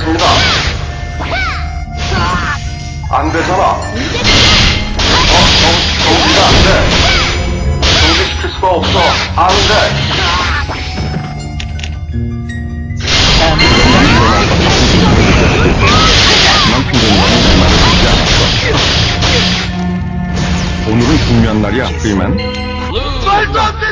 정지하겠습니다. 안 되잖아. 어, 정, 정지가 안 돼. 정지시킬 수가 없어. 안 돼. 오늘은 중요한 날이야, 프리맨. 말도 안 돼!